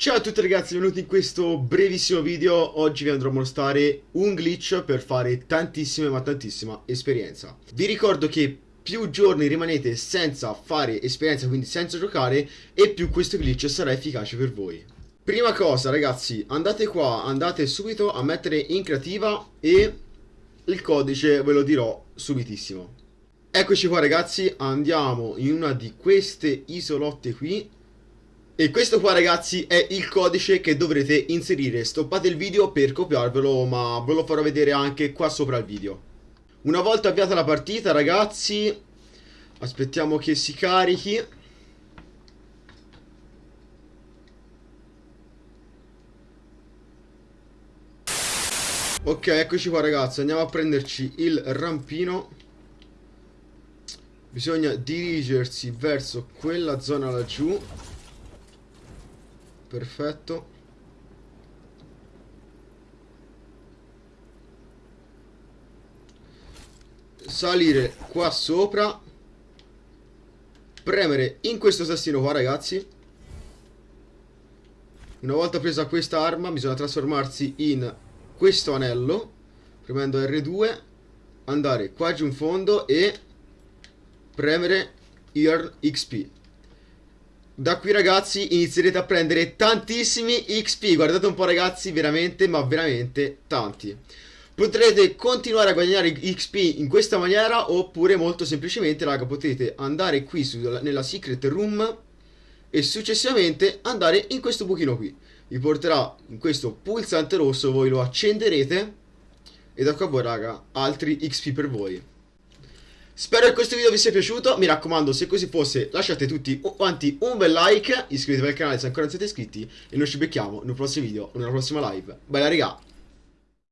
Ciao a tutti ragazzi, benvenuti in questo brevissimo video. Oggi vi andrò a mostrare un glitch per fare tantissima ma tantissima esperienza. Vi ricordo che più giorni rimanete senza fare esperienza, quindi senza giocare, e più questo glitch sarà efficace per voi. Prima cosa ragazzi, andate qua, andate subito a mettere in creativa e il codice ve lo dirò subitissimo. Eccoci qua ragazzi, andiamo in una di queste isolotte qui e questo qua ragazzi è il codice che dovrete inserire. Stoppate il video per copiarvelo ma ve lo farò vedere anche qua sopra il video. Una volta avviata la partita ragazzi Aspettiamo che si carichi. Ok eccoci qua ragazzi. Andiamo a prenderci il rampino. Bisogna dirigersi verso quella zona laggiù perfetto. Salire qua sopra. Premere in questo tastino qua ragazzi. Una volta presa questa arma bisogna trasformarsi in questo anello. Premendo R2 andare qua giù in fondo e premere Earn XP da qui ragazzi inizierete a prendere tantissimi XP Guardate un po' ragazzi veramente ma veramente tanti. Potrete continuare a guadagnare XP in questa maniera Oppure molto semplicemente raga potete andare qui su, nella secret room E successivamente andare in questo buchino qui. Vi porterà in questo pulsante rosso Voi lo accenderete. E da qua voi raga altri XP per voi Spero che questo video vi sia piaciuto, mi raccomando se così fosse lasciate tutti quanti un bel like, iscrivetevi al canale se ancora non siete iscritti e noi ci becchiamo in un prossimo video o nella prossima live. Bella raga!